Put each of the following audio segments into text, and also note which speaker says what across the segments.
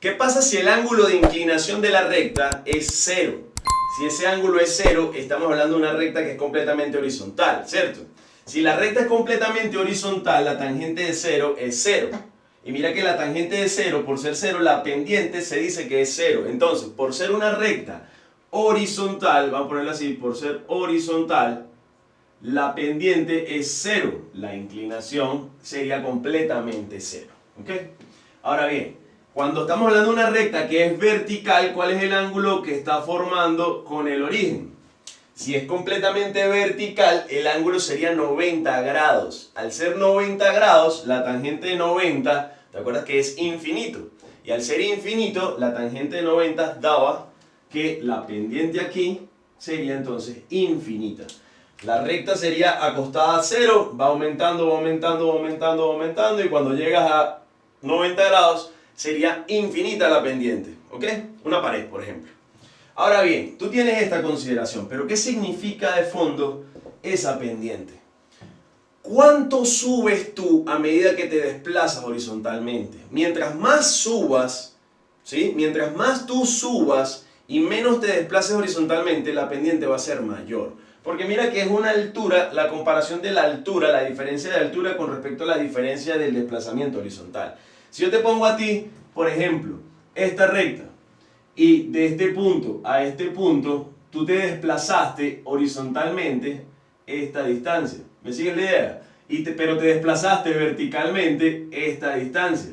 Speaker 1: ¿Qué pasa si el ángulo de inclinación de la recta es cero? Si ese ángulo es cero, estamos hablando de una recta que es completamente horizontal, ¿cierto? Si la recta es completamente horizontal, la tangente de cero es cero. Y mira que la tangente de cero, por ser cero, la pendiente se dice que es cero. Entonces, por ser una recta horizontal, vamos a ponerlo así, por ser horizontal, la pendiente es cero. La inclinación sería completamente cero. ¿Ok? Ahora bien, cuando estamos hablando de una recta que es vertical, ¿cuál es el ángulo que está formando con el origen? Si es completamente vertical, el ángulo sería 90 grados. Al ser 90 grados, la tangente de 90, ¿te acuerdas que es infinito? Y al ser infinito, la tangente de 90 daba que la pendiente aquí sería entonces infinita. La recta sería acostada a cero, va aumentando, va aumentando, va aumentando, va aumentando y cuando llegas a 90 grados sería infinita la pendiente, ¿ok? Una pared, por ejemplo. Ahora bien, tú tienes esta consideración, pero ¿qué significa de fondo esa pendiente? ¿Cuánto subes tú a medida que te desplazas horizontalmente? Mientras más subas, ¿sí? Mientras más tú subas y menos te desplaces horizontalmente, la pendiente va a ser mayor. Porque mira que es una altura, la comparación de la altura, la diferencia de altura con respecto a la diferencia del desplazamiento horizontal. Si yo te pongo a ti, por ejemplo, esta recta, y de este punto a este punto, tú te desplazaste horizontalmente esta distancia. ¿Me sigues la idea? Y pero te desplazaste verticalmente esta distancia.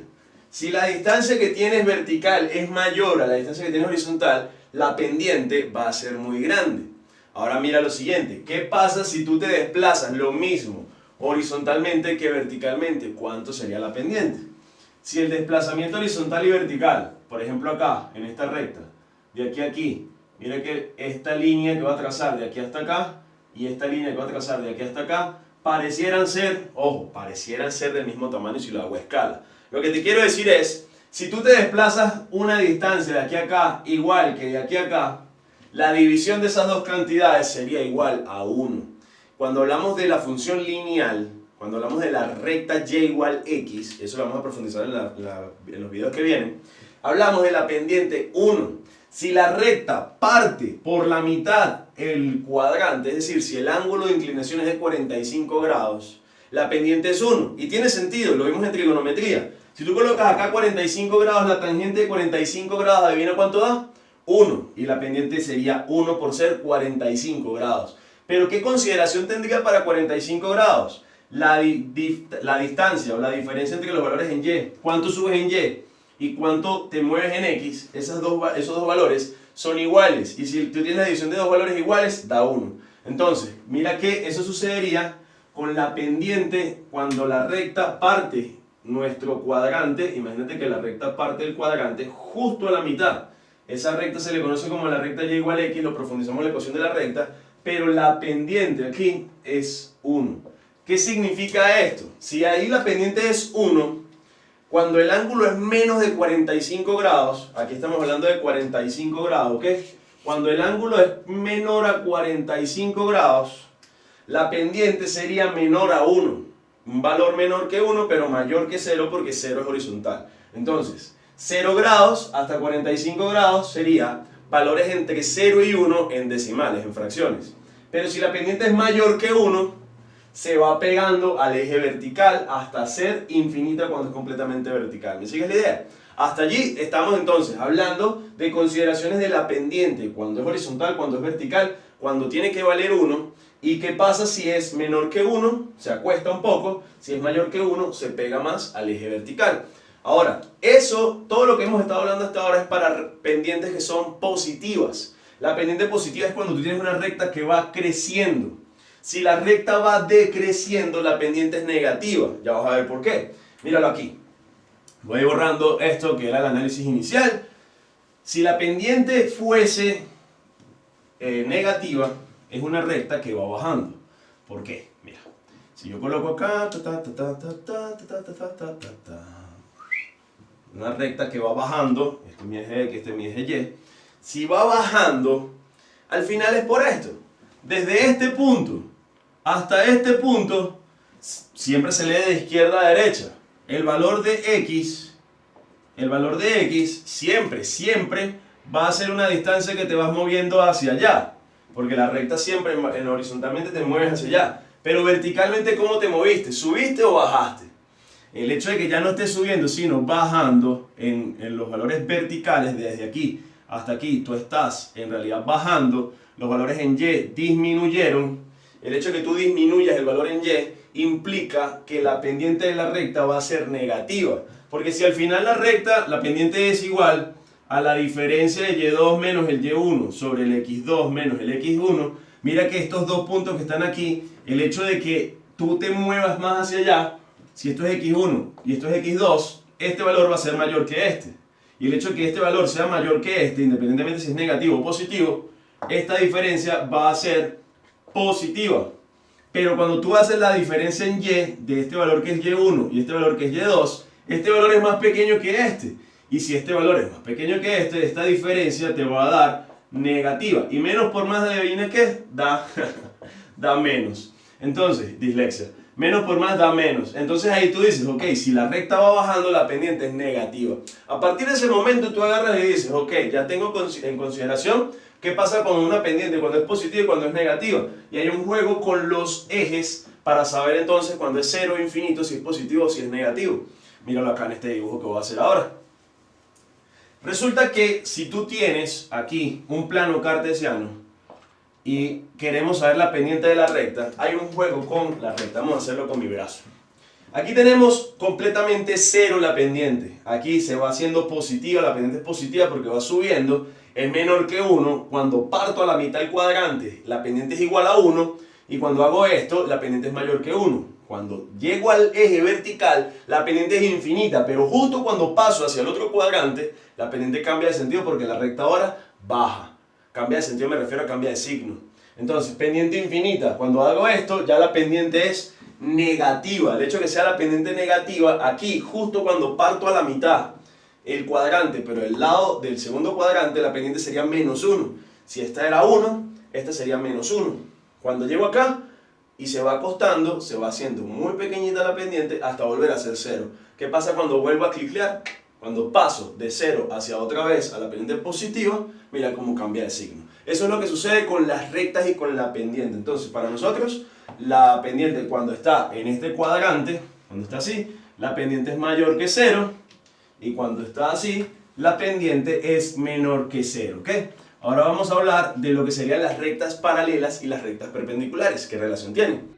Speaker 1: Si la distancia que tienes vertical es mayor a la distancia que tienes horizontal, la pendiente va a ser muy grande. Ahora mira lo siguiente, ¿qué pasa si tú te desplazas lo mismo horizontalmente que verticalmente? ¿Cuánto sería la pendiente? Si el desplazamiento horizontal y vertical, por ejemplo acá, en esta recta, de aquí a aquí, mira que esta línea que va a trazar de aquí hasta acá y esta línea que va a trazar de aquí hasta acá, parecieran ser, ojo, parecieran ser del mismo tamaño si lo hago a escala. Lo que te quiero decir es, si tú te desplazas una distancia de aquí a acá igual que de aquí a acá, la división de esas dos cantidades sería igual a 1. Cuando hablamos de la función lineal, cuando hablamos de la recta y igual x, eso lo vamos a profundizar en, los videos que vienen, hablamos de la pendiente 1. Si la recta parte por la mitad el cuadrante, es decir, si el ángulo de inclinación es de 45 grados, la pendiente es 1. Y tiene sentido, lo vimos en trigonometría. Si tú colocas acá 45 grados, la tangente de 45 grados, ¿adivina cuánto da? 1. Y la pendiente sería 1 por ser 45 grados. Pero ¿qué consideración tendría para 45 grados? La, la distancia o la diferencia entre los valores en Y, cuánto subes en Y y cuánto te mueves en X, esas dos, esos dos valores son iguales. Y si tú tienes la división de dos valores iguales, da 1. Entonces, mira que eso sucedería con la pendiente cuando la recta parte nuestro cuadrante. Imagínate que la recta parte del cuadrante justo a la mitad. Esa recta se le conoce como la recta y igual x, lo profundizamos en la ecuación de la recta, pero la pendiente aquí es 1. ¿Qué significa esto? Si ahí la pendiente es 1, cuando el ángulo es menos de 45 grados, aquí estamos hablando de 45 grados, ¿ok? Cuando el ángulo es menor a 45 grados, la pendiente sería menor a 1. Un valor menor que 1, pero mayor que 0 porque 0 es horizontal. Entonces, 0 grados hasta 45 grados sería valores entre 0 y 1 en decimales, en fracciones. Pero si la pendiente es mayor que 1, se va pegando al eje vertical hasta ser infinita cuando es completamente vertical. ¿Me sigues la idea? Hasta allí estamos entonces hablando de consideraciones de la pendiente, cuando es horizontal, cuando es vertical, cuando tiene que valer 1 y qué pasa si es menor que 1, se acuesta un poco, si es mayor que 1 se pega más al eje vertical. Ahora, eso, todo lo que hemos estado hablando hasta ahora es para pendientes que son positivas. La pendiente positiva es cuando tú tienes una recta que va creciendo. Si la recta va decreciendo, la pendiente es negativa. Ya vas a ver por qué. Míralo aquí. Voy borrando esto que era el análisis inicial. Si la pendiente fuese eh, negativa, es una recta que va bajando. ¿Por qué? Mira, si yo coloco acá, una recta que va bajando, este es mi eje X, este es mi eje Y, si va bajando, al final es por esto. Desde este punto hasta este punto, siempre se lee de izquierda a derecha. El valor de x el valor de x siempre, siempre va a ser una distancia que te vas moviendo hacia allá. Porque la recta siempre en horizontalmente te mueves hacia allá. Pero verticalmente, ¿cómo te moviste? ¿Subiste o bajaste? El hecho de que ya no estés subiendo, sino bajando en, en los valores verticales desde aquí hasta aquí, tú estás en realidad bajando, los valores en Y disminuyeron. El hecho de que tú disminuyas el valor en Y implica que la pendiente de la recta va a ser negativa. Porque si al final la recta, la pendiente es igual a la diferencia de Y2 menos el Y1 sobre el X2 menos el X1, mira que estos dos puntos que están aquí, el hecho de que tú te muevas más hacia allá, si esto es X1 y esto es X2, este valor va a ser mayor que este. Y el hecho de que este valor sea mayor que este, independientemente si es negativo o positivo, esta diferencia va a ser positiva. Pero cuando tú haces la diferencia en Y de este valor que es Y1 y este valor que es Y2, este valor es más pequeño que este. Y si este valor es más pequeño que este, esta diferencia te va a dar negativa. Y menos por más de que da, da menos. Entonces, dislexia. Menos por más da menos. Entonces ahí tú dices, ok, si la recta va bajando, la pendiente es negativa. A partir de ese momento tú agarras y dices, ok, ya tengo en consideración qué pasa con una pendiente cuando es positiva y cuando es negativa. Y hay un juego con los ejes para saber entonces cuando es cero infinito, si es positivo o si es negativo. Míralo acá en este dibujo que voy a hacer ahora. Resulta que si tú tienes aquí un plano cartesiano y queremos saber la pendiente de la recta, hay un juego con la recta. Vamos a hacerlo con mi brazo. Aquí tenemos completamente cero la pendiente. Aquí se va haciendo positiva, la pendiente es positiva porque va subiendo. Es menor que 1. Cuando parto a la mitad del cuadrante, la pendiente es igual a 1. Y cuando hago esto, la pendiente es mayor que 1. Cuando llego al eje vertical, la pendiente es infinita, pero justo cuando paso hacia el otro cuadrante, la pendiente cambia de sentido porque la recta ahora baja. Cambia de sentido, me refiero a cambia de signo. Entonces, pendiente infinita, cuando hago esto, ya la pendiente es negativa. El hecho de que sea la pendiente negativa, aquí, justo cuando parto a la mitad, el cuadrante, pero el lado del segundo cuadrante, la pendiente sería menos 1. Si esta era 1, esta sería menos 1. Cuando llego acá, y se va acostando, se va haciendo muy pequeñita la pendiente hasta volver a ser cero. ¿Qué pasa cuando vuelvo a cliclear? Cuando paso de cero hacia otra vez a la pendiente positiva, mira cómo cambia de signo. Eso es lo que sucede con las rectas y con la pendiente. Entonces, para nosotros, la pendiente cuando está en este cuadrante, cuando está así, la pendiente es mayor que cero. Y cuando está así, la pendiente es menor que cero. ¿ok? Ahora vamos a hablar de lo que serían las rectas paralelas y las rectas perpendiculares. ¿Qué relación tienen?